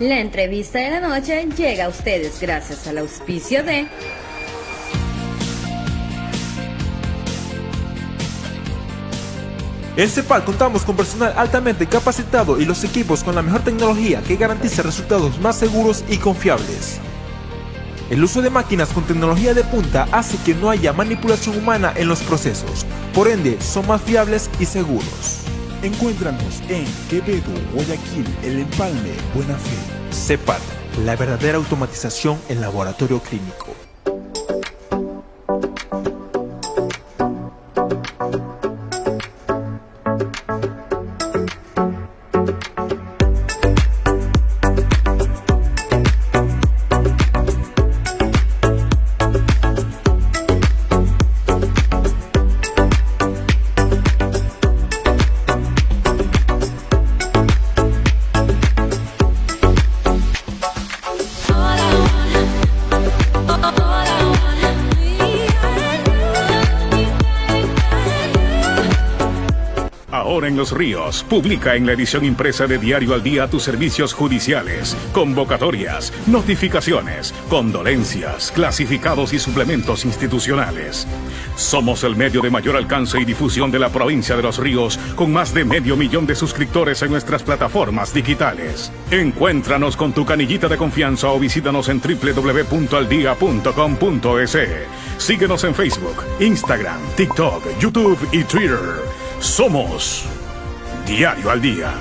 La entrevista de la noche llega a ustedes gracias al auspicio de... En CEPAL contamos con personal altamente capacitado y los equipos con la mejor tecnología que garantiza resultados más seguros y confiables. El uso de máquinas con tecnología de punta hace que no haya manipulación humana en los procesos, por ende son más fiables y seguros. Encuéntranos en Quevedo, Guayaquil, El Empalme, Buena Fe. CEPAL, la verdadera automatización en laboratorio clínico. Los Ríos publica en la edición impresa de Diario al Día tus servicios judiciales, convocatorias, notificaciones, condolencias, clasificados y suplementos institucionales. Somos el medio de mayor alcance y difusión de la provincia de Los Ríos, con más de medio millón de suscriptores en nuestras plataformas digitales. Encuéntranos con tu canillita de confianza o visítanos en www.aldia.com.es. Síguenos en Facebook, Instagram, TikTok, YouTube y Twitter. Somos Diario al Día.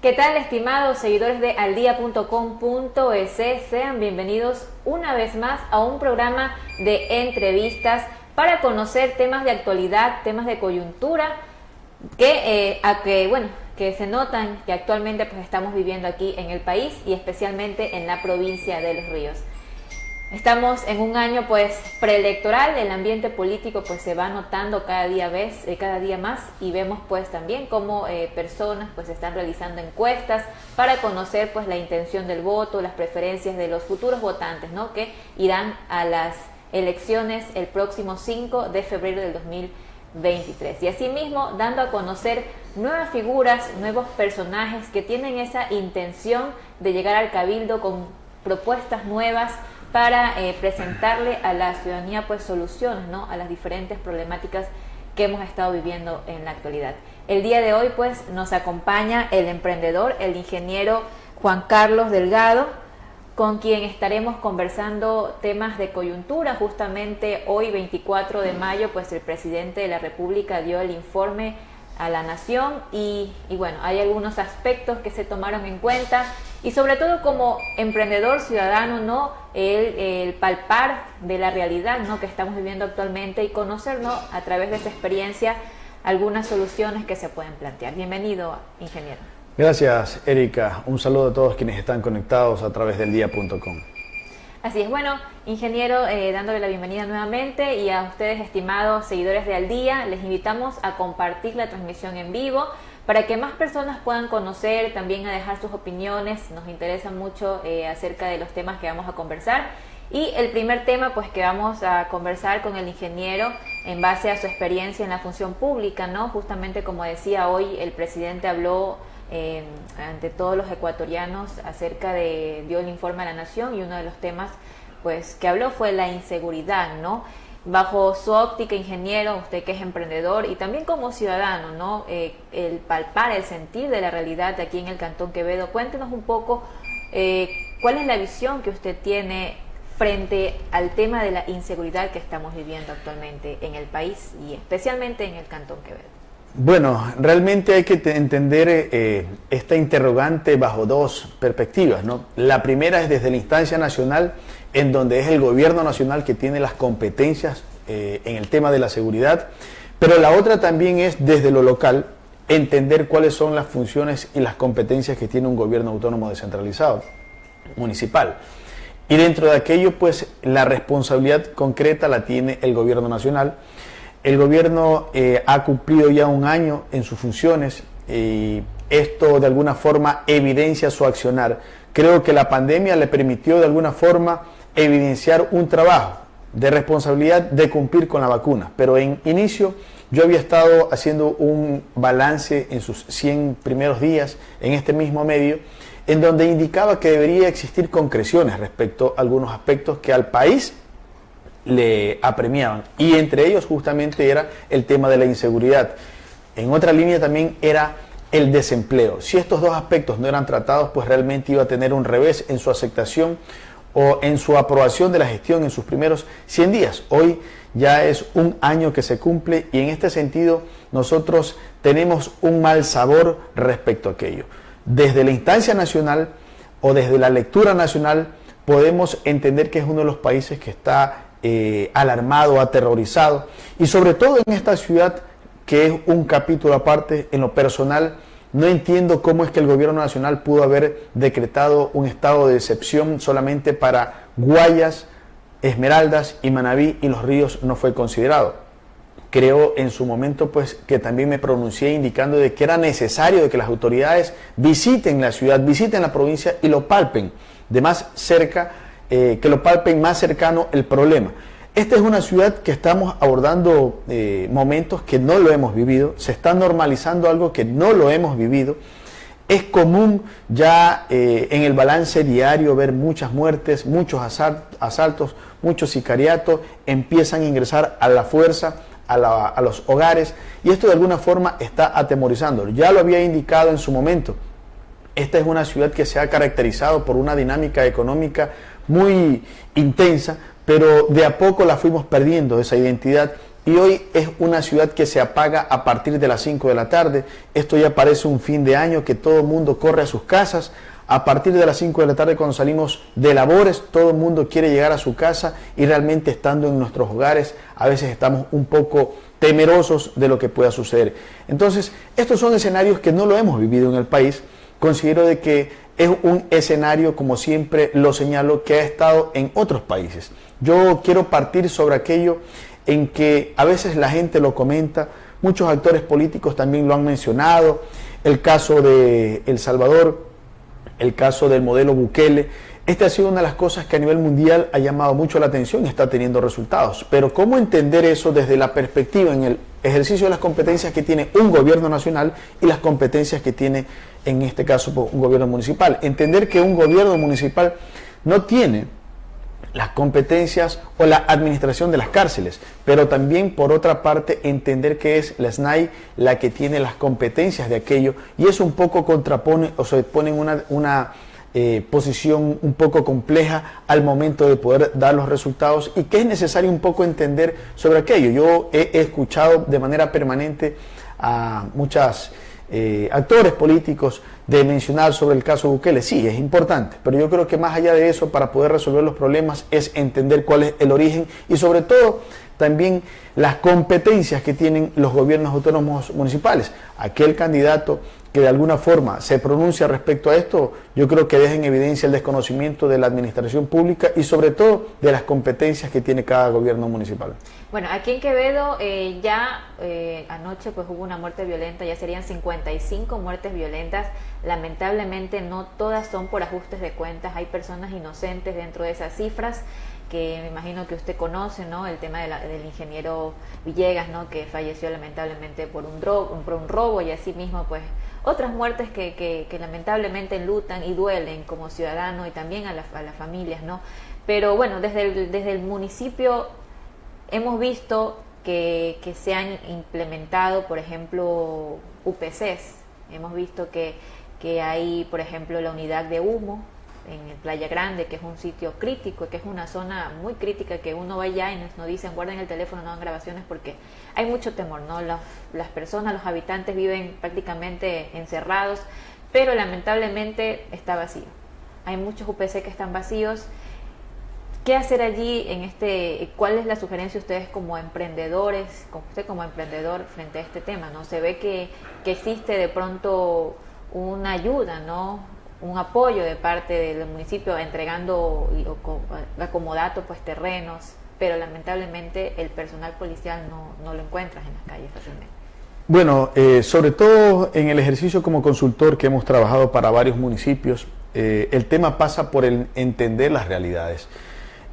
¿Qué tal, estimados seguidores de aldia.com.es? Sean bienvenidos una vez más a un programa de entrevistas para conocer temas de actualidad, temas de coyuntura, que, eh, que, bueno, que se notan que actualmente pues, estamos viviendo aquí en el país y especialmente en la provincia de Los Ríos. Estamos en un año pues preelectoral, el ambiente político pues se va notando cada día vez, eh, cada día más y vemos pues también cómo eh, personas pues están realizando encuestas para conocer pues la intención del voto, las preferencias de los futuros votantes, ¿no? Que irán a las elecciones el próximo 5 de febrero del 2023. Y asimismo dando a conocer nuevas figuras, nuevos personajes que tienen esa intención de llegar al cabildo con propuestas nuevas para eh, presentarle a la ciudadanía pues soluciones ¿no? a las diferentes problemáticas que hemos estado viviendo en la actualidad. El día de hoy pues nos acompaña el emprendedor, el ingeniero Juan Carlos Delgado, con quien estaremos conversando temas de coyuntura. Justamente hoy 24 de mayo pues el presidente de la República dio el informe a la nación y, y bueno, hay algunos aspectos que se tomaron en cuenta y sobre todo como emprendedor ciudadano, ¿no? El, palpar de la realidad ¿no? que estamos viviendo actualmente y conocernos a través de esa experiencia algunas soluciones que se pueden plantear. Bienvenido, ingeniero. Gracias, Erika. Un saludo a todos quienes están conectados a través del día.com. Así es, bueno, ingeniero, eh, dándole la bienvenida nuevamente y a ustedes, estimados seguidores de Al Día, les invitamos a compartir la transmisión en vivo para que más personas puedan conocer, también a dejar sus opiniones. Nos interesa mucho eh, acerca de los temas que vamos a conversar. Y el primer tema, pues que vamos a conversar con el ingeniero en base a su experiencia en la función pública, ¿no? Justamente como decía hoy, el presidente habló eh, ante todos los ecuatorianos acerca de, dio el informe a la nación y uno de los temas, pues, que habló fue la inseguridad, ¿no? Bajo su óptica ingeniero, usted que es emprendedor y también como ciudadano, ¿no? Eh, el palpar, el sentir de la realidad de aquí en el Cantón Quevedo. Cuéntenos un poco eh, cuál es la visión que usted tiene frente al tema de la inseguridad que estamos viviendo actualmente en el país y especialmente en el Cantón Quevedo. Bueno, realmente hay que entender eh, esta interrogante bajo dos perspectivas. ¿no? La primera es desde la instancia nacional en donde es el gobierno nacional que tiene las competencias eh, en el tema de la seguridad, pero la otra también es desde lo local entender cuáles son las funciones y las competencias que tiene un gobierno autónomo descentralizado, municipal. Y dentro de aquello, pues la responsabilidad concreta la tiene el gobierno nacional. El gobierno eh, ha cumplido ya un año en sus funciones y esto de alguna forma evidencia su accionar. Creo que la pandemia le permitió de alguna forma evidenciar un trabajo, de responsabilidad de cumplir con la vacuna. Pero en inicio yo había estado haciendo un balance en sus 100 primeros días en este mismo medio, en donde indicaba que debería existir concreciones respecto a algunos aspectos que al país le apremiaban. Y entre ellos justamente era el tema de la inseguridad. En otra línea también era el desempleo. Si estos dos aspectos no eran tratados, pues realmente iba a tener un revés en su aceptación o en su aprobación de la gestión en sus primeros 100 días. Hoy ya es un año que se cumple y en este sentido nosotros tenemos un mal sabor respecto a aquello. Desde la instancia nacional o desde la lectura nacional podemos entender que es uno de los países que está eh, alarmado, aterrorizado y sobre todo en esta ciudad que es un capítulo aparte en lo personal. No entiendo cómo es que el gobierno nacional pudo haber decretado un estado de excepción solamente para Guayas, Esmeraldas y Manabí y los ríos no fue considerado. Creo en su momento pues que también me pronuncié indicando de que era necesario de que las autoridades visiten la ciudad, visiten la provincia y lo palpen de más cerca, eh, que lo palpen más cercano el problema. Esta es una ciudad que estamos abordando eh, momentos que no lo hemos vivido, se está normalizando algo que no lo hemos vivido. Es común ya eh, en el balance diario ver muchas muertes, muchos asaltos, muchos sicariatos, empiezan a ingresar a la fuerza, a, a los hogares y esto de alguna forma está atemorizando. Ya lo había indicado en su momento. Esta es una ciudad que se ha caracterizado por una dinámica económica muy intensa, pero de a poco la fuimos perdiendo esa identidad y hoy es una ciudad que se apaga a partir de las 5 de la tarde. Esto ya parece un fin de año que todo el mundo corre a sus casas. A partir de las 5 de la tarde cuando salimos de labores, todo el mundo quiere llegar a su casa y realmente estando en nuestros hogares a veces estamos un poco temerosos de lo que pueda suceder. Entonces, estos son escenarios que no lo hemos vivido en el país. Considero de que es un escenario, como siempre lo señalo, que ha estado en otros países. Yo quiero partir sobre aquello en que a veces la gente lo comenta, muchos actores políticos también lo han mencionado, el caso de El Salvador, el caso del modelo Bukele. Esta ha sido una de las cosas que a nivel mundial ha llamado mucho la atención y está teniendo resultados. Pero ¿cómo entender eso desde la perspectiva en el ejercicio de las competencias que tiene un gobierno nacional y las competencias que tiene, en este caso, un gobierno municipal? Entender que un gobierno municipal no tiene las competencias o la administración de las cárceles, pero también por otra parte entender que es la SNAI la que tiene las competencias de aquello y eso un poco contrapone o se pone en una, una eh, posición un poco compleja al momento de poder dar los resultados y que es necesario un poco entender sobre aquello. Yo he escuchado de manera permanente a muchas eh, actores políticos de mencionar sobre el caso Bukele. Sí, es importante, pero yo creo que más allá de eso, para poder resolver los problemas, es entender cuál es el origen y sobre todo también las competencias que tienen los gobiernos autónomos municipales. Aquel candidato que de alguna forma se pronuncia respecto a esto, yo creo que deja en evidencia el desconocimiento de la administración pública y sobre todo de las competencias que tiene cada gobierno municipal. Bueno, aquí en Quevedo eh, ya eh, anoche pues hubo una muerte violenta, ya serían 55 muertes violentas. Lamentablemente no todas son por ajustes de cuentas, hay personas inocentes dentro de esas cifras que me imagino que usted conoce, ¿no? El tema del ingeniero Villegas, ¿no? Que falleció lamentablemente por un, por un robo y así mismo pues otras muertes que, que, lamentablemente enlutan y duelen como ciudadano y también a, las familias, ¿no? Pero bueno, desde el, desde el municipio hemos visto que, se han implementado, por ejemplo, UPCs. Hemos visto que, hay, por ejemplo, la unidad de humo, en Playa Grande, que es un sitio crítico, que es una zona muy crítica, que uno va allá y nos, dicen guarden el teléfono, no hagan grabaciones, porque hay mucho temor, ¿no? Las, las personas, los habitantes viven prácticamente encerrados, pero lamentablemente está vacío. Hay muchos UPC que están vacíos. ¿Qué hacer allí en este, cuál es la sugerencia de ustedes como emprendedores, como usted como emprendedor frente a este tema, ¿no? Se ve que, que existe de pronto una ayuda, ¿no? un apoyo de parte del municipio entregando acomodato pues terrenos, pero lamentablemente el personal policial no, lo encuentras en las calles fácilmente. Bueno, eh, sobre todo en el ejercicio como consultor que hemos trabajado para varios municipios, eh, el tema pasa por el entender las realidades.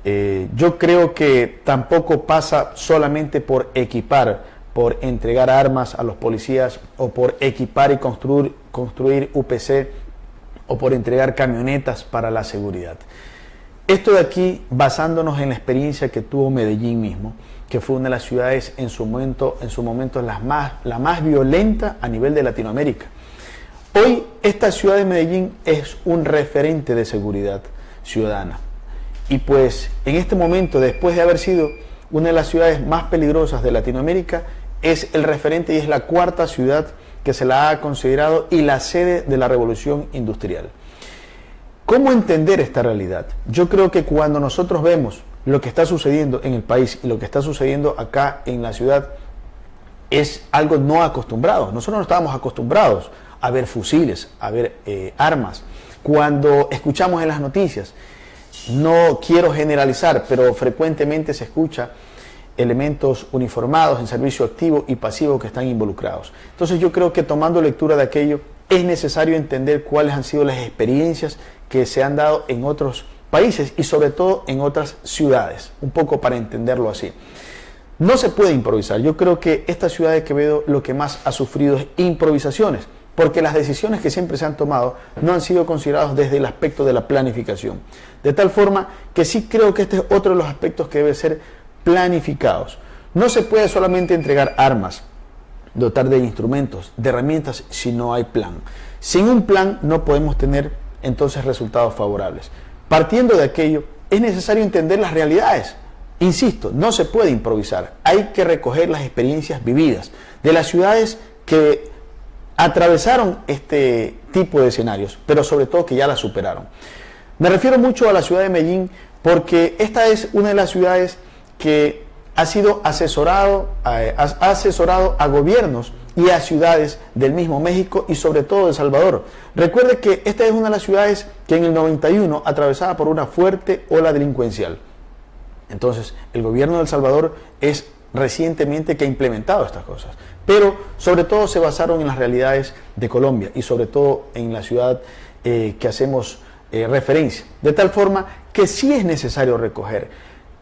Eh, yo creo que tampoco pasa solamente por equipar, por entregar armas a los policías o por equipar y construir, UPC o por entregar camionetas para la seguridad. Esto de aquí basándonos en la experiencia que tuvo Medellín mismo, que fue una de las ciudades en su momento, en su momento las más, la más violenta a nivel de Latinoamérica. Hoy esta ciudad de Medellín es un referente de seguridad ciudadana. Y pues en este momento, después de haber sido una de las ciudades más peligrosas de Latinoamérica, es el referente y es la cuarta ciudad que se la ha considerado y la sede de la revolución industrial. ¿Cómo entender esta realidad? Yo creo que cuando nosotros vemos lo que está sucediendo en el país y lo que está sucediendo acá en la ciudad, es algo no acostumbrado. Nosotros no estábamos acostumbrados a ver fusiles, a ver eh, armas. Cuando escuchamos en las noticias, no quiero generalizar, pero frecuentemente se escucha elementos uniformados en servicio activo y pasivo que están involucrados. Entonces yo creo que tomando lectura de aquello es necesario entender cuáles han sido las experiencias que se han dado en otros países y sobre todo en otras ciudades, un poco para entenderlo así. No se puede improvisar. Yo creo que esta ciudad de Quevedo lo que más ha sufrido es improvisaciones, porque las decisiones que siempre se han tomado no han sido consideradas desde el aspecto de la planificación. De tal forma que sí creo que este es otro de los aspectos que debe ser planificados. No se puede solamente entregar armas, dotar de instrumentos, de herramientas, si no hay plan. Sin un plan no podemos tener entonces resultados favorables. Partiendo de aquello, es necesario entender las realidades. Insisto, no se puede improvisar, hay que recoger las experiencias vividas de las ciudades que atravesaron este tipo de escenarios, pero sobre todo que ya las superaron. Me refiero mucho a la ciudad de Medellín porque esta es una de las ciudades que ha sido asesorado, ha asesorado a gobiernos y a ciudades del mismo México y sobre todo de Salvador. Recuerde que esta es una de las ciudades que en el 91 atravesaba por una fuerte ola delincuencial. Entonces, el gobierno de El Salvador es recientemente que ha implementado estas cosas, pero sobre todo se basaron en las realidades de Colombia y sobre todo en la ciudad eh, que hacemos eh, referencia, de tal forma que sí es necesario recoger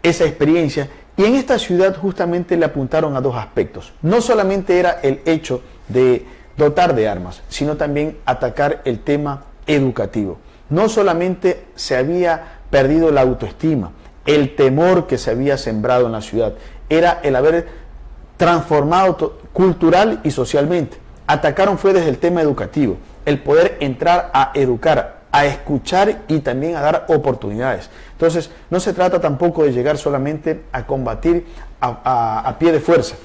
esa experiencia y en esta ciudad justamente le apuntaron a dos aspectos. No solamente era el hecho de dotar de armas, sino también atacar el tema educativo. No solamente se había perdido la autoestima, el temor que se había sembrado en la ciudad, era el haber transformado cultural y socialmente. Atacaron fue desde el tema educativo, el poder entrar a educar, a escuchar y también a dar oportunidades. Entonces, no se trata tampoco de llegar solamente a combatir a, pie de fuerza.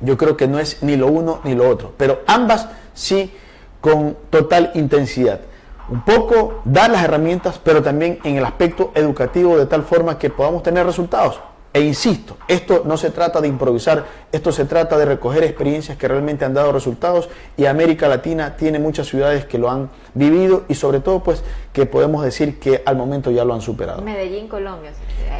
Yo creo que no es ni lo uno ni lo otro, pero ambas sí con total intensidad. Un poco dar las herramientas, pero también en el aspecto educativo de tal forma que podamos tener resultados. E insisto, esto no se trata de improvisar, esto se trata de recoger experiencias que realmente han dado resultados y América Latina tiene muchas ciudades que lo han vivido y sobre todo pues que podemos decir que al momento ya lo han superado. Medellín, Colombia,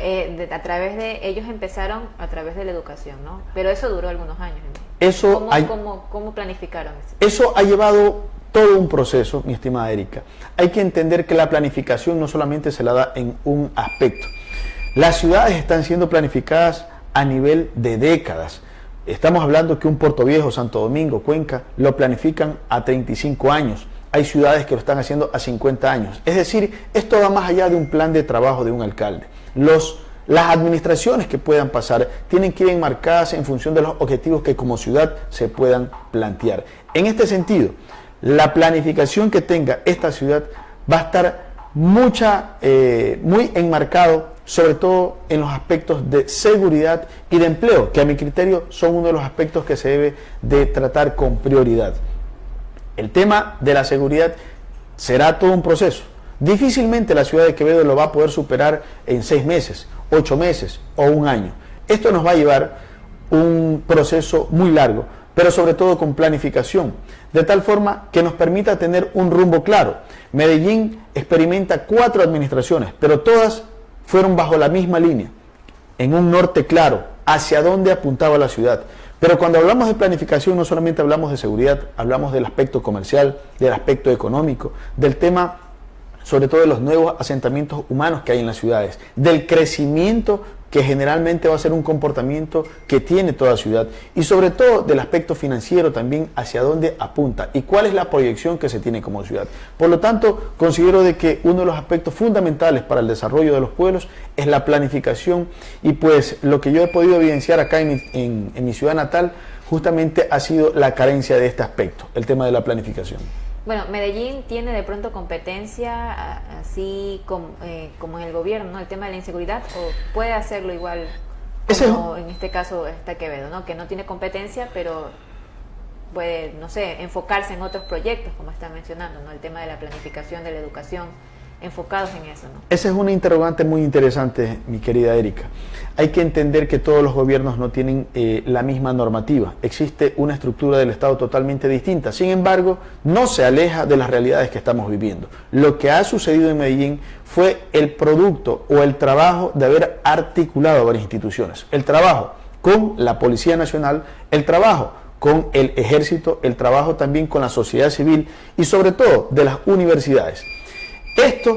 eh, a través de ellos empezaron a través de la educación, ¿no? Pero eso duró algunos años. Eso ¿Cómo, cómo, planificaron eso? Eso ha llevado todo un proceso, mi estimada Erika. Hay que entender que la planificación no solamente se la da en un aspecto, las ciudades están siendo planificadas a nivel de décadas. Estamos hablando que un Puerto Viejo, Santo Domingo, Cuenca, lo planifican a 35 años. Hay ciudades que lo están haciendo a 50 años. Es decir, esto va más allá de un plan de trabajo de un alcalde. Las administraciones que puedan pasar tienen que ir enmarcadas en función de los objetivos que como ciudad se puedan plantear. En este sentido, la planificación que tenga esta ciudad va a estar mucha, eh, muy enmarcado sobre todo en los aspectos de seguridad y de empleo, que a mi criterio son uno de los aspectos que se debe de tratar con prioridad. El tema de la seguridad será todo un proceso. Difícilmente la ciudad de Quevedo lo va a poder superar en seis meses, ocho meses o un año. Esto nos va a llevar un proceso muy largo, pero sobre todo con planificación, de tal forma que nos permita tener un rumbo claro. Medellín experimenta cuatro administraciones, pero todas fueron bajo la misma línea, en un norte claro, hacia dónde apuntaba la ciudad. Pero cuando hablamos de planificación no solamente hablamos de seguridad, hablamos del aspecto comercial, del aspecto económico, del tema sobre todo de los nuevos asentamientos humanos que hay en las ciudades, del crecimiento que generalmente va a ser un comportamiento que tiene toda ciudad y sobre todo del aspecto financiero también hacia dónde apunta y cuál es la proyección que se tiene como ciudad. Por lo tanto, considero de que uno de los aspectos fundamentales para el desarrollo de los pueblos es la planificación y pues lo que yo he podido evidenciar acá en en mi ciudad natal justamente ha sido la carencia de este aspecto, el tema de la planificación. Bueno, Medellín tiene de pronto competencia así como, eh, como en el gobierno, ¿no? El tema de la inseguridad, o puede hacerlo igual como en este caso está Quevedo, ¿no? Que no tiene competencia, pero puede, no sé, enfocarse en otros proyectos, como está mencionando, ¿no? El tema de la planificación de la educación enfocados en eso. ¿no? Esa es una interrogante muy interesante, mi querida Erika. Hay que entender que todos los gobiernos no tienen eh, la misma normativa. Existe una estructura del Estado totalmente distinta. Sin embargo, no se aleja de las realidades que estamos viviendo. Lo que ha sucedido en Medellín fue el producto o el trabajo de haber articulado varias instituciones. El trabajo con la Policía Nacional, el trabajo con el ejército, el trabajo también con la sociedad civil y sobre todo de las universidades. Esto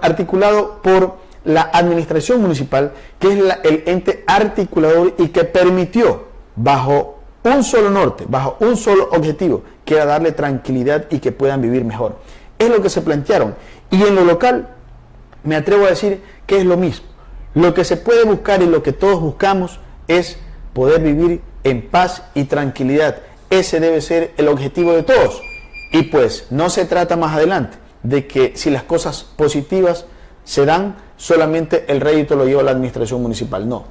articulado por la administración municipal, que es el ente articulador y que permitió, bajo un solo norte, bajo un solo objetivo, que era darle tranquilidad y que puedan vivir mejor. Es lo que se plantearon. Y en lo local, me atrevo a decir que es lo mismo. Lo que se puede buscar y lo que todos buscamos es poder vivir en paz y tranquilidad. Ese debe ser el objetivo de todos. Y pues no se trata más adelante de que si las cosas positivas se dan, solamente el rédito lo lleva la administración municipal. No.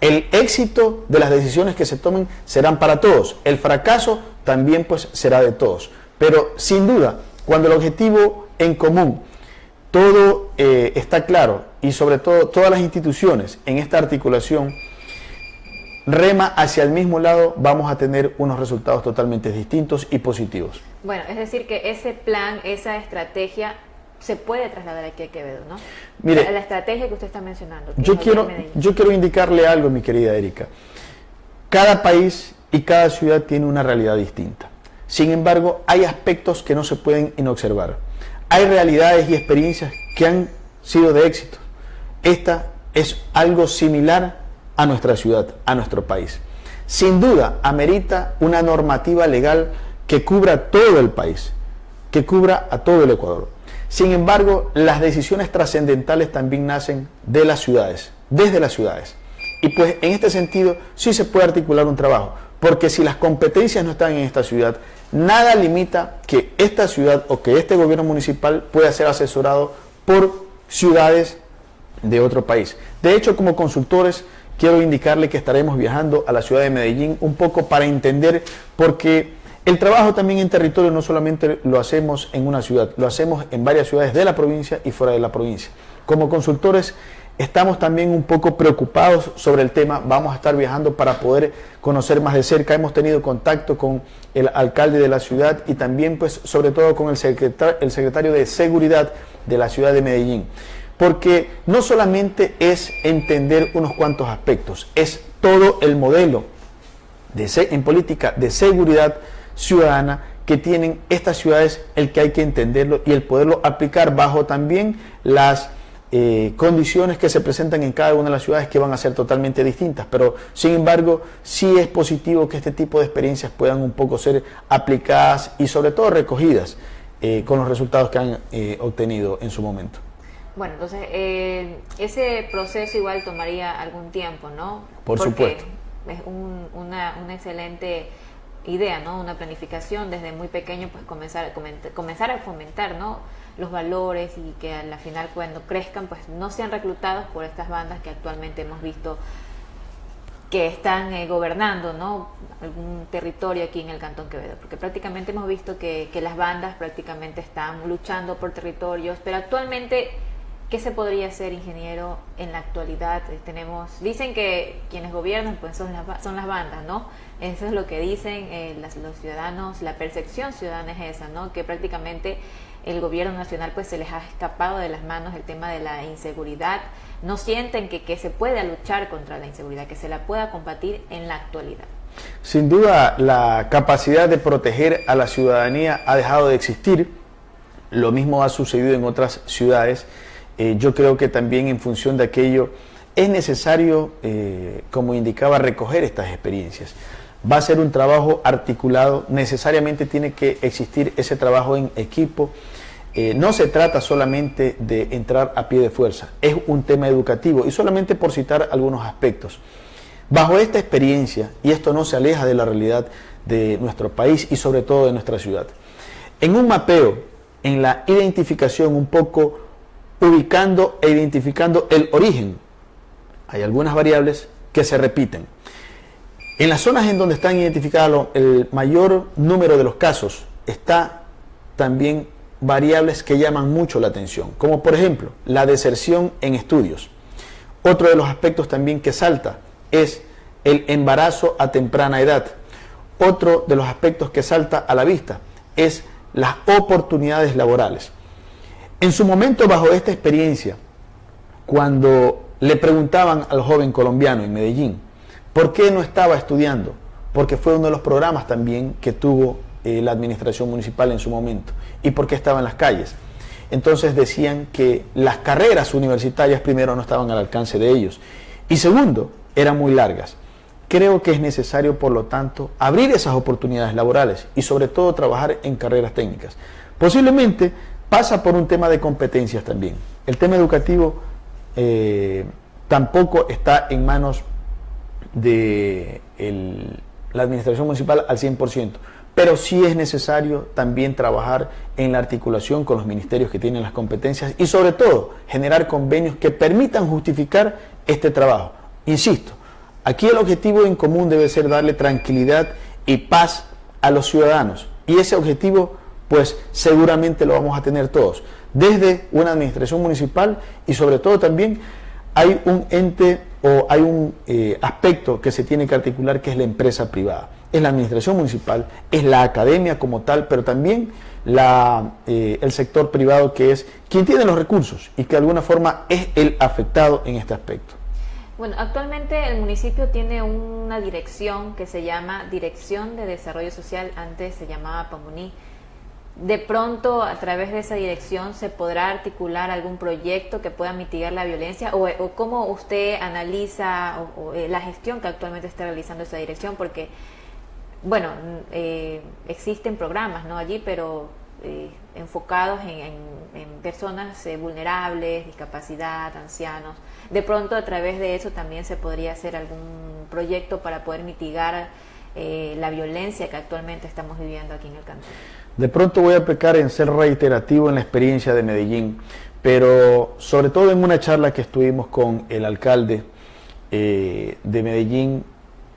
El éxito de las decisiones que se tomen serán para todos. El fracaso también pues será de todos. Pero sin duda, cuando el objetivo en común, todo eh, está claro y sobre todo todas las instituciones en esta articulación rema hacia el mismo lado, vamos a tener unos resultados totalmente distintos y positivos. Bueno, es decir, que ese plan, esa estrategia se puede trasladar aquí a Quevedo, ¿no? Mire, la, estrategia que usted está mencionando. Yo quiero, yo quiero indicarle algo, mi querida Erika. Cada país y cada ciudad tiene una realidad distinta. Sin embargo, hay aspectos que no se pueden inobservar. Hay realidades y experiencias que han sido de éxito. Esta es algo similar a nuestra ciudad, a nuestro país. Sin duda, amerita una normativa legal que cubra todo el país, que cubra a todo el Ecuador. Sin embargo, las decisiones trascendentales también nacen de las ciudades, desde las ciudades. Y pues en este sentido sí se puede articular un trabajo, porque si las competencias no están en esta ciudad, nada limita que esta ciudad o que este gobierno municipal pueda ser asesorado por ciudades de otro país. De hecho, como consultores, quiero indicarle que estaremos viajando a la ciudad de Medellín un poco para entender por qué el trabajo también en territorio no solamente lo hacemos en una ciudad, lo hacemos en varias ciudades de la provincia y fuera de la provincia. Como consultores estamos también un poco preocupados sobre el tema, vamos a estar viajando para poder conocer más de cerca, hemos tenido contacto con el alcalde de la ciudad y también pues sobre todo con el el secretario de Seguridad de la ciudad de Medellín. Porque no solamente es entender unos cuantos aspectos, es todo el modelo de, en política de seguridad ciudadana que tienen estas ciudades, el que hay que entenderlo y el poderlo aplicar bajo también las eh, condiciones que se presentan en cada una de las ciudades que van a ser totalmente distintas. Pero, sin embargo, sí es positivo que este tipo de experiencias puedan un poco ser aplicadas y sobre todo recogidas eh, con los resultados que han eh, obtenido en su momento. Bueno, entonces ese proceso igual tomaría algún tiempo, ¿no? Por supuesto. Es una, una excelente idea, ¿no? Una planificación desde muy pequeño, pues comenzar, a comenzar a fomentar, ¿no? Los valores y que a la final cuando crezcan, pues no sean reclutados por estas bandas que actualmente hemos visto que están eh, gobernando, ¿no? Algún territorio aquí en el Cantón Quevedo, porque prácticamente hemos visto que, que las bandas prácticamente están luchando por territorios, pero actualmente ¿Qué se podría hacer, ingeniero, en la actualidad? Eh, tenemos, dicen que quienes gobiernan pues son las, son las bandas, ¿no? Eso es lo que dicen eh, los ciudadanos, la percepción ciudadana es esa, ¿no? Que prácticamente el gobierno nacional pues se les ha escapado de las manos el tema de la inseguridad. No sienten que, que se pueda luchar contra la inseguridad, que se la pueda combatir en la actualidad. Sin duda, la capacidad de proteger a la ciudadanía ha dejado de existir lo mismo ha sucedido en otras ciudades. Eh, yo creo que también en función de aquello es necesario, eh, como indicaba, recoger estas experiencias. Va a ser un trabajo articulado, necesariamente tiene que existir ese trabajo en equipo. Eh, no se trata solamente de entrar a pie de fuerza, es un tema educativo y solamente por citar algunos aspectos. Bajo esta experiencia, y esto no se aleja de la realidad de nuestro país y sobre todo de nuestra ciudad, en un mapeo, en la identificación un poco ubicando e identificando el origen, hay algunas variables que se repiten. En las zonas en donde están identificados el mayor número de los casos, está también variables que llaman mucho la atención, como por ejemplo la deserción en estudios. Otro de los aspectos también que salta es el embarazo a temprana edad. Otro de los aspectos que salta a la vista es las oportunidades laborales. En su momento, bajo esta experiencia, cuando le preguntaban al joven colombiano en Medellín, ¿por qué no estaba estudiando? Porque fue uno de los programas también que tuvo eh, la administración municipal en su momento. ¿Y por qué estaba en las calles? Entonces decían que las carreras universitarias primero no estaban al alcance de ellos y segundo, eran muy largas. Creo que es necesario, por lo tanto, abrir esas oportunidades laborales y sobre todo trabajar en carreras técnicas. Posiblemente pasa por un tema de competencias también. El tema educativo eh, tampoco está en manos de la administración municipal al 100%, pero sí es necesario también trabajar en la articulación con los ministerios que tienen las competencias y sobre todo generar convenios que permitan justificar este trabajo. Insisto, Aquí el objetivo en común debe ser darle tranquilidad y paz a los ciudadanos. Y ese objetivo, pues seguramente lo vamos a tener todos. Desde una administración municipal y sobre todo también hay un ente o hay un eh, aspecto que se tiene que articular que es la empresa privada. Es la administración municipal, es la academia como tal, pero también la, eh, el sector privado que es quien tiene los recursos y que de alguna forma es el afectado en este aspecto. Bueno, actualmente el municipio tiene una dirección que se llama Dirección de Desarrollo Social, antes se llamaba PAMUNI. De pronto, a través de esa dirección, ¿se podrá articular algún proyecto que pueda mitigar la violencia? ¿O, cómo usted analiza eh, la gestión que actualmente está realizando esa dirección? Porque, bueno, eh, existen programas ¿no? allí, pero eh, enfocados en, personas vulnerables, discapacidad, ancianos de pronto a través de eso también se podría hacer algún proyecto para poder mitigar eh, la violencia que actualmente estamos viviendo aquí en el cantón. De pronto voy a pecar en ser reiterativo en la experiencia de Medellín, pero sobre todo en una charla que estuvimos con el alcalde eh, de Medellín,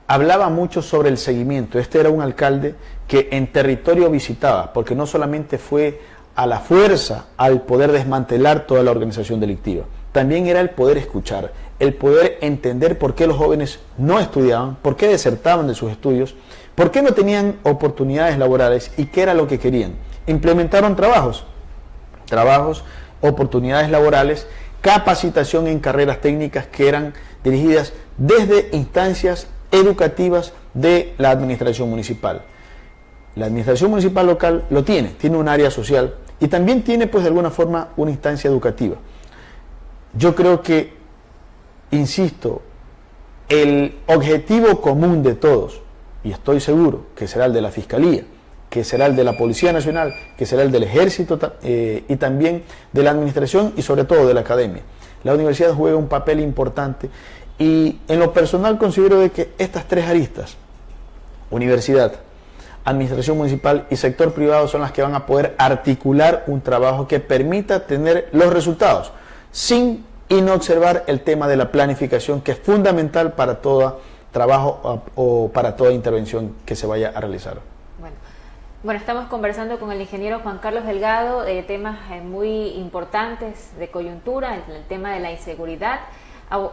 hablaba mucho sobre el seguimiento. Este era un alcalde que en territorio visitaba, porque no solamente fue a la fuerza al poder desmantelar toda la organización delictiva, también era el poder escuchar, el poder entender por qué los jóvenes no estudiaban, por qué desertaban de sus estudios, por qué no tenían oportunidades laborales y qué era lo que querían. Implementaron trabajos, trabajos, oportunidades laborales, capacitación en carreras técnicas que eran dirigidas desde instancias educativas de la administración municipal. La administración municipal local lo tiene, tiene un área social y también tiene pues de alguna forma una instancia educativa. Yo creo que, insisto, el objetivo común de todos, y estoy seguro que será el de la Fiscalía, que será el de la Policía Nacional, que será el del Ejército eh, y también de la Administración y sobre todo de la Academia. La universidad juega un papel importante y en lo personal considero de que estas tres aristas, universidad, administración municipal y sector privado son las que van a poder articular un trabajo que permita tener los resultados sin y no observar el tema de la planificación que es fundamental para todo trabajo o para toda intervención que se vaya a realizar. Bueno, bueno estamos conversando con el ingeniero Juan Carlos Delgado de temas eh, muy importantes de coyuntura, el, tema de la inseguridad.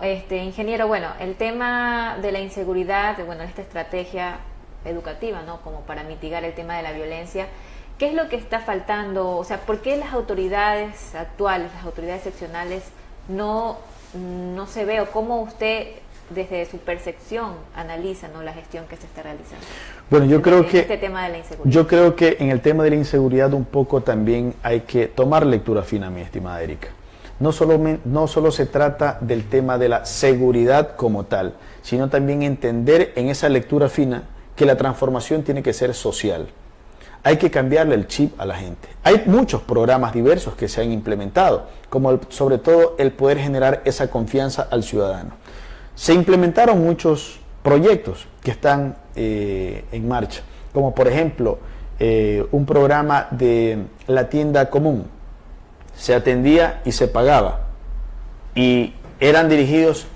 Este, ingeniero, bueno, el tema de la inseguridad, bueno, esta estrategia educativa, ¿no? Como para mitigar el tema de la violencia, ¿Qué es lo que está faltando? O sea, ¿por qué las autoridades actuales, las autoridades seccionales, no, no se ve o cómo usted desde su percepción analizan la gestión que se está realizando? Bueno, yo creo que este tema de la inseguridad. yo creo que en el tema de la inseguridad un poco también hay que tomar lectura fina, mi estimada Erika. No solo, no solo se trata del tema de la seguridad como tal, sino también entender en esa lectura fina que la transformación tiene que ser social. Hay que cambiarle el chip a la gente. Hay muchos programas diversos que se han implementado, como sobre todo el poder generar esa confianza al ciudadano. Se implementaron muchos proyectos que están eh, en marcha, como por ejemplo eh, un programa de la tienda común. Se atendía y se pagaba. Y eran dirigidos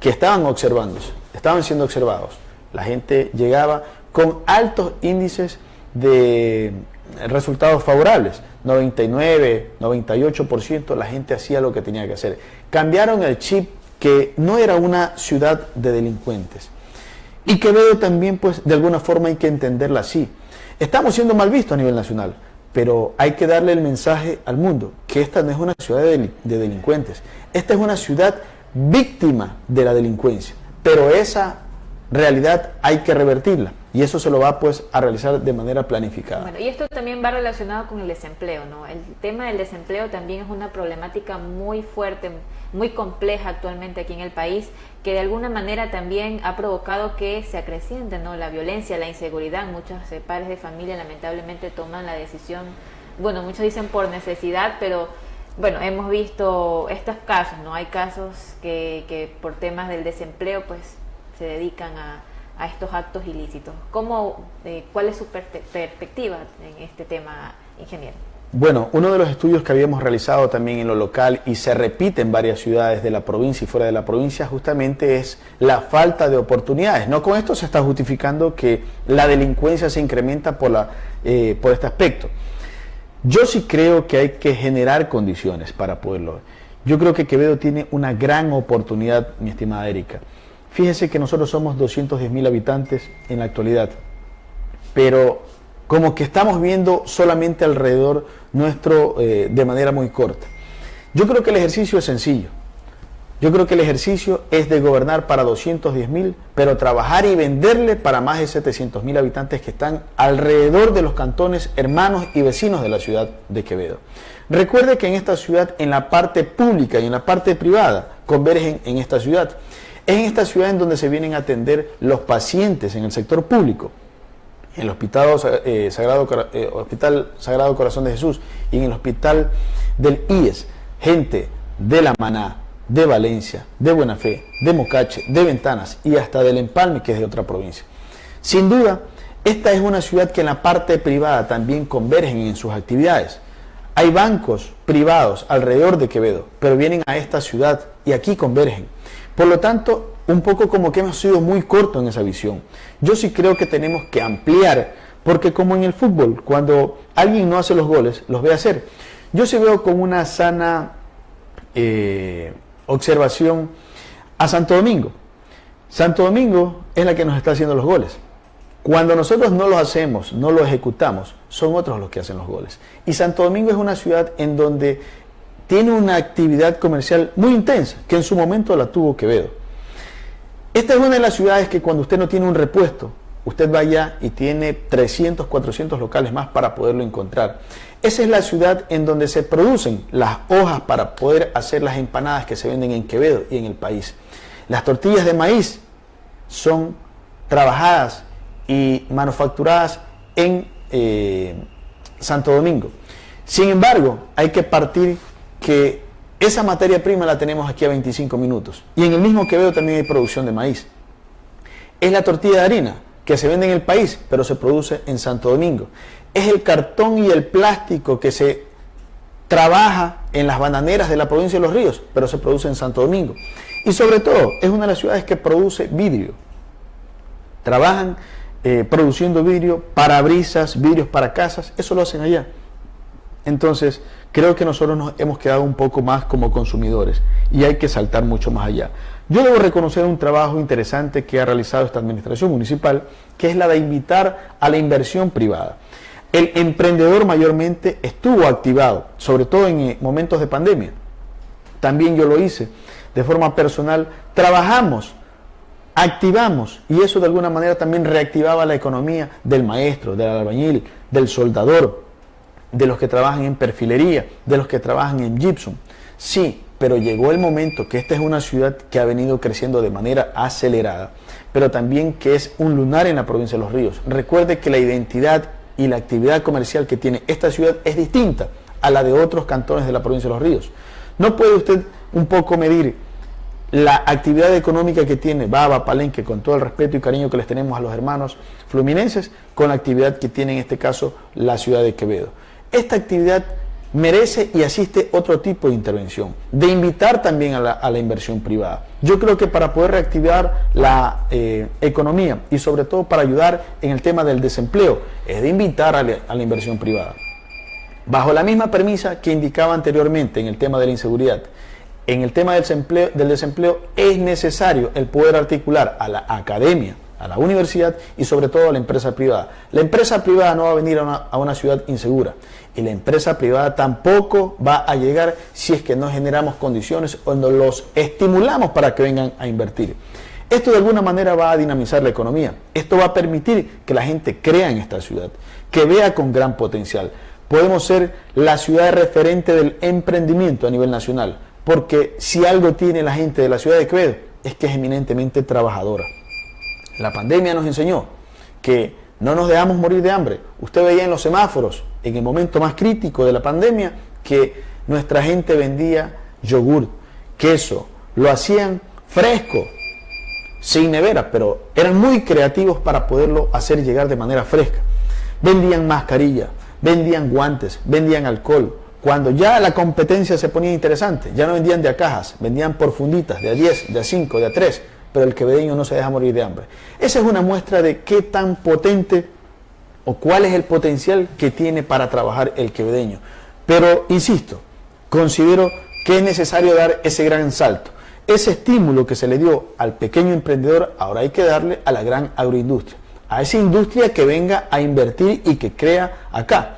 que estaban observándose, estaban siendo observados la gente llegaba con altos índices de resultados favorables. 99, 98%, la gente hacía lo que tenía que hacer. Cambiaron el chip que no era una ciudad de delincuentes. Y Quevedo también, pues, de alguna forma hay que entenderla así. Estamos siendo mal vistos a nivel nacional, pero hay que darle el mensaje al mundo que esta no es una ciudad de, de delincuentes. Esta es una ciudad víctima de la delincuencia. Pero esa realidad hay que revertirla y eso se lo va pues a realizar de manera planificada. Bueno, y esto también va relacionado con el desempleo, ¿no? El tema del desempleo también es una problemática muy fuerte, muy compleja actualmente aquí en el país, que de alguna manera también ha provocado que se acreciente, ¿no? La violencia, la inseguridad, muchos eh, padres de familia lamentablemente toman la decisión, bueno, muchos dicen por necesidad, pero bueno, hemos visto estos casos, ¿no? Hay casos que, que por temas del desempleo pues se dedican a, estos actos ilícitos. ¿Cómo, eh, ¿Cuál es su perspectiva en este tema, ingeniero? Bueno, uno de los estudios que habíamos realizado también en lo local y se repite en varias ciudades de la provincia y fuera de la provincia justamente es la falta de oportunidades. No con esto se está justificando que la delincuencia se incrementa por, la, eh, por este aspecto. Yo sí creo que hay que generar condiciones para poderlo. Yo creo que Quevedo tiene una gran oportunidad, mi estimada Erika. Fíjese que nosotros somos 210 mil habitantes en la actualidad, pero como que estamos viendo solamente alrededor nuestro eh, de manera muy corta. Yo creo que el ejercicio es sencillo. Yo creo que el ejercicio es de gobernar para 210 mil, pero trabajar y venderle para más de 700 mil habitantes que están alrededor de los cantones hermanos y vecinos de la ciudad de Quevedo. Recuerde que en esta ciudad, en la parte pública y en la parte privada, convergen en esta ciudad. Es en esta ciudad en donde se vienen a atender los pacientes en el sector público, en el Hospital eh, Sagrado, eh, Hospital Sagrado Corazón de Jesús y en el Hospital del IES, gente de La Maná, de Valencia, de Buena Fe, de Mocache, de Ventanas y hasta del Empalme, que es de otra provincia. Sin duda, esta es una ciudad que en la parte privada también convergen en sus actividades. Hay bancos privados alrededor de Quevedo, pero vienen a esta ciudad y aquí convergen. Por lo tanto, un poco como que hemos sido muy cortos en esa visión. Yo sí creo que tenemos que ampliar, porque como en el fútbol, cuando alguien no hace los goles, los ve hacer. Yo sí veo con una sana eh, observación a Santo Domingo. Santo Domingo es la que nos está haciendo los goles. Cuando nosotros no los hacemos, no los ejecutamos, son otros los que hacen los goles. Y Santo Domingo es una ciudad en donde tiene una actividad comercial muy intensa, que en su momento la tuvo Quevedo. Esta es una de las ciudades que cuando usted no tiene un repuesto, usted vaya y tiene 300, 400 locales más para poderlo encontrar. Esa es la ciudad en donde se producen las hojas para poder hacer las empanadas que se venden en Quevedo y en el país. Las tortillas de maíz son trabajadas y manufacturadas en eh, Santo Domingo. Sin embargo, hay que partir que esa materia prima la tenemos aquí a 25 minutos. Y en el mismo Quevedo también hay producción de maíz. Es la tortilla de harina que se vende en el país, pero se produce en Santo Domingo. Es el cartón y el plástico que se trabaja en las bananeras de la provincia de Los Ríos, pero se produce en Santo Domingo. Y sobre todo, es una de las ciudades que produce vidrio. Trabajan eh, produciendo vidrio, parabrisas, vidrios para casas, eso lo hacen allá. Entonces, creo que nosotros nos hemos quedado un poco más como consumidores y hay que saltar mucho más allá. Yo debo reconocer un trabajo interesante que ha realizado esta administración municipal, que es la de invitar a la inversión privada. El emprendedor mayormente estuvo activado, sobre todo en eh, momentos de pandemia. También yo lo hice de forma personal. Trabajamos activamos y eso de alguna manera también reactivaba la economía del maestro, del albañil, del soldador, de los que trabajan en perfilería, de los que trabajan en gypsum. Sí, pero llegó el momento que esta es una ciudad que ha venido creciendo de manera acelerada, pero también que es un lunar en la provincia de Los Ríos. Recuerde que la identidad y la actividad comercial que tiene esta ciudad es distinta a la de otros cantones de la provincia de Los Ríos. No puede usted un poco medir la actividad económica que tiene Baba, Palenque, con todo el respeto y cariño que les tenemos a los hermanos fluminenses, con la actividad que tiene en este caso la ciudad de Quevedo. Esta actividad merece y asiste otro tipo de intervención, de invitar también a la, inversión privada. Yo creo que para poder reactivar la eh, economía y sobre todo para ayudar en el tema del desempleo, es de invitar a la, inversión privada. Bajo la misma premisa que indicaba anteriormente en el tema de la inseguridad, en el tema del desempleo, del desempleo es necesario el poder articular a la academia, a la universidad y sobre todo a la empresa privada. La empresa privada no va a venir a una ciudad insegura y la empresa privada tampoco va a llegar si es que no generamos condiciones o no los estimulamos para que vengan a invertir. Esto de alguna manera va a dinamizar la economía. Esto va a permitir que la gente crea en esta ciudad, que vea con gran potencial. Podemos ser la ciudad referente del emprendimiento a nivel nacional, porque si algo tiene la gente de la ciudad de Quevedo es que es eminentemente trabajadora. La pandemia nos enseñó que no nos dejamos morir de hambre. Usted veía en los semáforos en el momento más crítico de la pandemia que nuestra gente vendía yogur, queso, lo hacían fresco, sin nevera, pero eran muy creativos para poderlo hacer llegar de manera fresca. Vendían mascarilla, vendían guantes, vendían alcohol. Cuando ya la competencia se ponía interesante, ya no vendían de a cajas, vendían por funditas, de a 10, de a 5, de a 3, pero el quevedeño no se deja morir de hambre. Esa es una muestra de qué tan potente o cuál es el potencial que tiene para trabajar el quevedeño. Pero, insisto, considero que es necesario dar ese gran salto. Ese estímulo que se le dio al pequeño emprendedor, ahora hay que darle a la gran agroindustria. A esa industria que venga a invertir y que crea acá.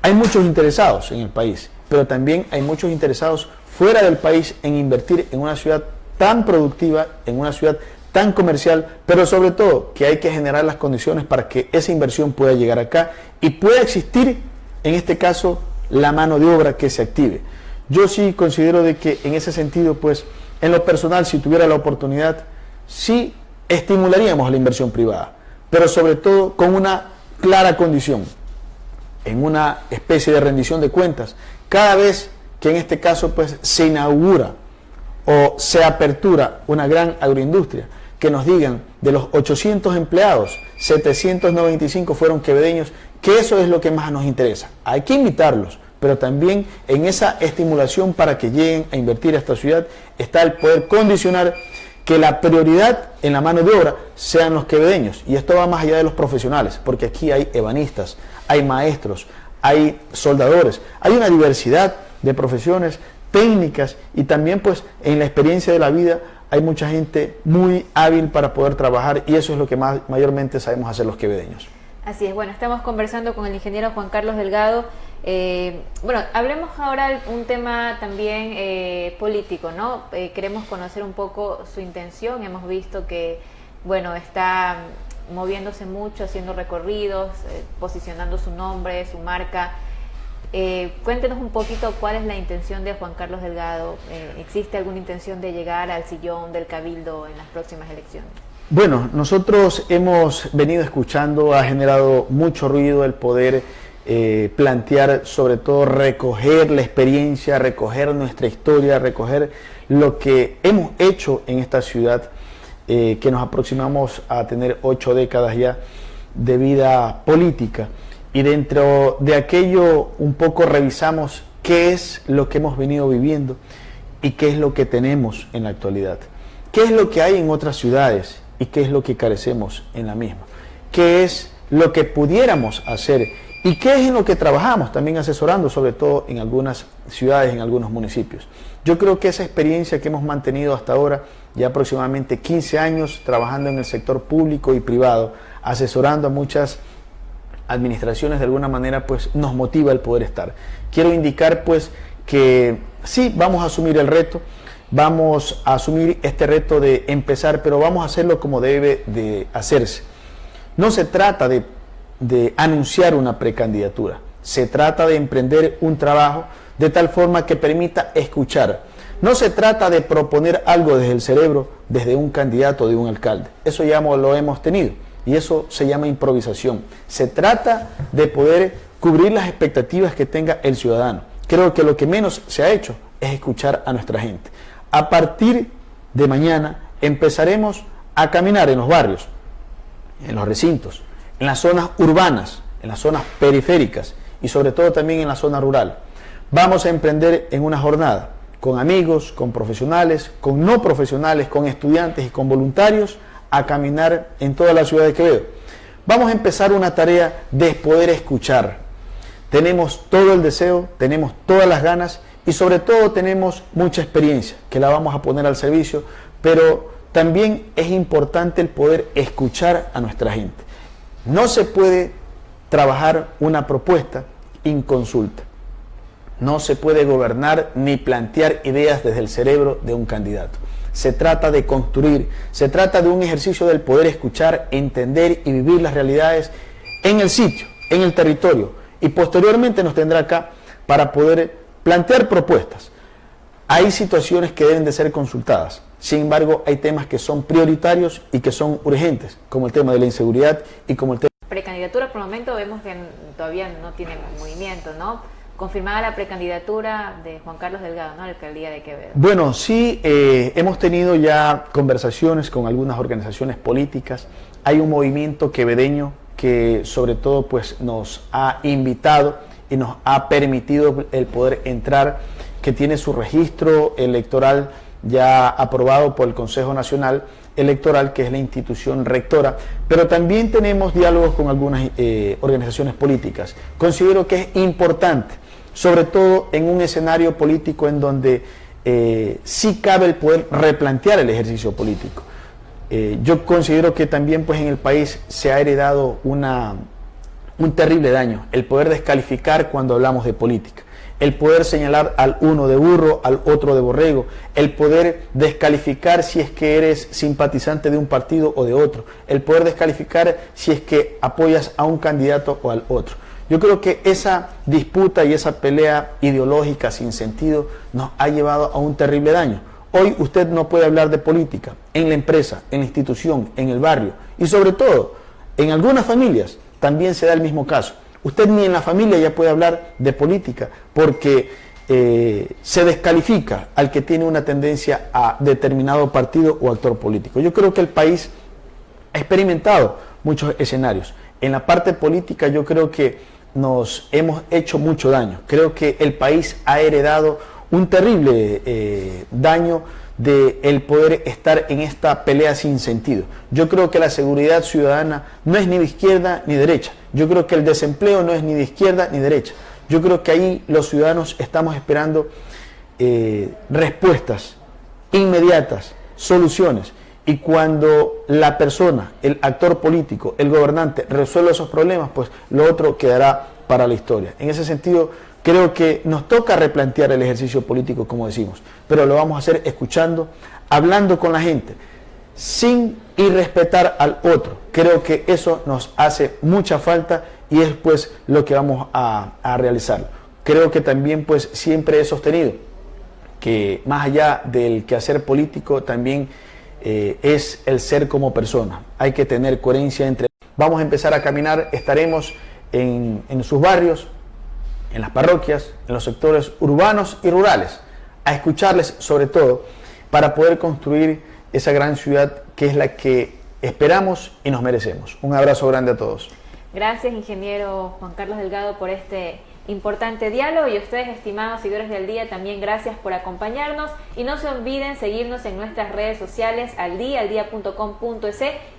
Hay muchos interesados en el país, pero también hay muchos interesados fuera del país en invertir en una ciudad tan productiva, en una ciudad tan comercial, pero sobre todo que hay que generar las condiciones para que esa inversión pueda llegar acá y pueda existir, en este caso, la mano de obra que se active. Yo sí considero de que en ese sentido, pues, en lo personal, si tuviera la oportunidad, sí estimularíamos la inversión privada, pero sobre todo con una clara condición, en una especie de rendición de cuentas, cada vez que en este caso, pues, se inaugura o se apertura una gran agroindustria, que nos digan de los 800 empleados, 795 fueron quevedeños, que eso es lo que más nos interesa. Hay que invitarlos, pero también en esa estimulación para que lleguen a invertir a esta ciudad está el poder condicionar que la prioridad en la mano de obra sean los quevedeños. Y esto va más allá de los profesionales, porque aquí hay ebanistas, hay maestros, hay soldadores, hay una diversidad de profesiones técnicas y también pues en la experiencia de la vida hay mucha gente muy hábil para poder trabajar y eso es lo que más, mayormente sabemos hacer los quevedeños. Así es, bueno, estamos conversando con el ingeniero Juan Carlos Delgado. Eh, bueno, hablemos ahora un tema también eh, político, ¿no? Eh, queremos conocer un poco su intención. Hemos visto que, bueno, está moviéndose mucho, haciendo recorridos, posicionando su nombre, su marca. Eh, cuéntenos un poquito cuál es la intención de Juan Carlos Delgado. Eh, ¿Existe alguna intención de llegar al sillón del Cabildo en las próximas elecciones? Bueno, nosotros hemos venido escuchando, ha generado mucho ruido el poder eh, plantear, sobre todo recoger la experiencia, recoger nuestra historia, recoger lo que hemos hecho en esta ciudad, que nos aproximamos a tener ocho décadas ya de vida política y dentro de aquello un poco revisamos qué es lo que hemos venido viviendo y qué es lo que tenemos en la actualidad. ¿Qué es lo que hay en otras ciudades y qué es lo que carecemos en la misma? ¿Qué es lo que pudiéramos hacer y qué es en lo que trabajamos también asesorando, sobre todo en algunas ciudades, en algunos municipios? Yo creo que esa experiencia que hemos mantenido hasta ahora, ya aproximadamente 15 años trabajando en el sector público y privado, asesorando a muchas administraciones de alguna manera pues nos motiva el poder estar. Quiero indicar pues que sí, vamos a asumir el reto. vamos a asumir este reto de empezar, pero vamos a hacerlo como debe de hacerse. No se trata de, de anunciar una precandidatura, se trata de emprender un trabajo de tal forma que permita escuchar. No se trata de proponer algo desde el cerebro, desde un candidato, de un alcalde. Eso ya lo hemos tenido y eso se llama improvisación. Se trata de poder cubrir las expectativas que tenga el ciudadano. Creo que lo que menos se ha hecho es escuchar a nuestra gente. A partir de mañana empezaremos a caminar en los barrios, en los recintos, en las zonas urbanas, en las zonas periféricas y sobre todo también en la zona rural. Vamos a emprender en una jornada con amigos, con profesionales, con no profesionales, con estudiantes y con voluntarios a caminar en toda la ciudad de Quevedo. Vamos a empezar una tarea de poder escuchar. Tenemos todo el deseo, tenemos todas las ganas y sobre todo tenemos mucha experiencia que la vamos a poner al servicio, pero también es importante el poder escuchar a nuestra gente. No se puede trabajar una propuesta inconsulta. No se puede gobernar ni plantear ideas desde el cerebro de un candidato. Se trata de construir, se trata de un ejercicio del poder escuchar, entender y vivir las realidades en el sitio, en el territorio. Y posteriormente nos tendrá acá para poder plantear propuestas. Hay situaciones que deben de ser consultadas. Sin embargo, hay temas que son prioritarios y que son urgentes, como el tema de la inseguridad y como el tema... Precandidatura, por el momento vemos que todavía no tiene movimiento, ¿no? Confirmada la precandidatura de Juan Carlos Delgado, ¿no? La alcaldía de Quevedo. Bueno, sí, eh, hemos tenido ya conversaciones con algunas organizaciones políticas. Hay un movimiento quevedeño que sobre todo pues nos ha invitado y nos ha permitido el poder entrar, que tiene su registro electoral ya aprobado por el Consejo Nacional Electoral, que es la institución rectora, pero también tenemos diálogos con algunas eh, organizaciones políticas. Considero que es importante, sobre todo en un escenario político en donde eh, sí cabe el poder replantear el ejercicio político. Eh, yo considero que también pues, en el país se ha heredado una, un terrible daño, el poder descalificar cuando hablamos de política, el poder señalar al uno de burro, al otro de borrego, el poder descalificar si es que eres simpatizante de un partido o de otro, el poder descalificar si es que apoyas a un candidato o al otro. Yo creo que esa disputa y esa pelea ideológica sin sentido nos ha llevado a un terrible daño. Hoy usted no puede hablar de política en la empresa, en la institución, en el barrio y sobre todo en algunas familias también se da el mismo caso. Usted ni en la familia ya puede hablar de política porque eh, se descalifica al que tiene una tendencia a determinado partido o actor político. Yo creo que el país ha experimentado muchos escenarios. En la parte política yo creo que nos hemos hecho mucho daño. Creo que el país ha heredado un terrible eh, daño de el poder estar en esta pelea sin sentido. Yo creo que la seguridad ciudadana no es ni de izquierda ni derecha. Yo creo que el desempleo no es ni de izquierda ni derecha. Yo creo que ahí los ciudadanos estamos esperando eh, respuestas inmediatas, soluciones. Y cuando la persona, el actor político, el gobernante resuelve esos problemas, pues lo otro quedará para la historia. En ese sentido, Creo que nos toca replantear el ejercicio político, como decimos, pero lo vamos a hacer escuchando, hablando con la gente, sin irrespetar al otro. Creo que eso nos hace mucha falta y es pues lo que vamos a, realizar. Creo que también pues siempre he sostenido que más allá del quehacer político también eh, es el ser como persona. Hay que tener coherencia entre... Vamos a empezar a caminar, estaremos en, en sus barrios, en las parroquias, en los sectores urbanos y rurales, a escucharles sobre todo para poder construir esa gran ciudad que es la que esperamos y nos merecemos. Un abrazo grande a todos. Gracias, ingeniero Juan Carlos Delgado, por este importante diálogo y ustedes, estimados seguidores del día, también gracias por acompañarnos y no se olviden seguirnos en nuestras redes sociales al día,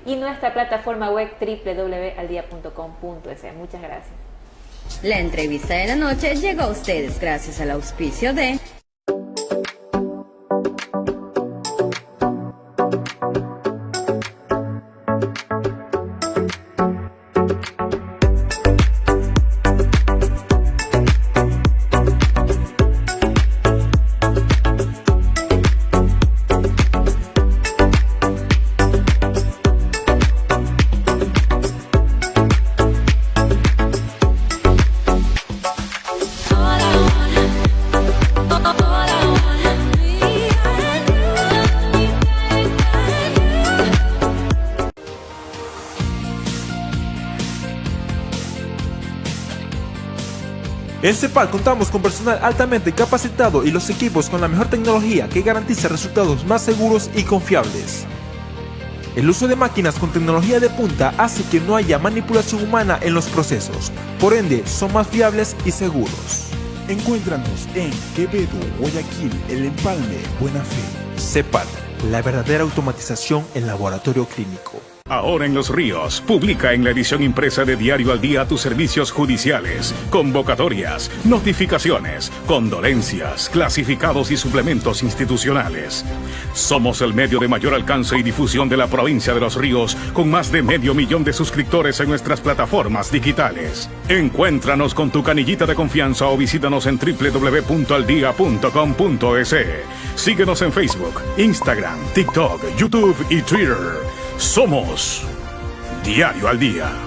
y nuestra plataforma web www.aldia.com.es. Muchas gracias. La entrevista de la noche llegó a ustedes gracias al auspicio de En CEPAL contamos con personal altamente capacitado y los equipos con la mejor tecnología que garantiza resultados más seguros y confiables. El uso de máquinas con tecnología de punta hace que no haya manipulación humana en los procesos, por ende son más fiables y seguros. Encuéntranos en Quevedo, Guayaquil, El Empalme, Buena Fe. CEPAL, la verdadera automatización en laboratorio clínico. Ahora en Los Ríos, publica en la edición impresa de Diario al Día tus servicios judiciales, convocatorias, notificaciones, condolencias, clasificados y suplementos institucionales. Somos el medio de mayor alcance y difusión de la provincia de Los Ríos, con más de medio millón de suscriptores en nuestras plataformas digitales. Encuéntranos con tu canillita de confianza o visítanos en www.aldia.com.es. Síguenos en Facebook, Instagram, TikTok, YouTube y Twitter. Somos Diario al Día.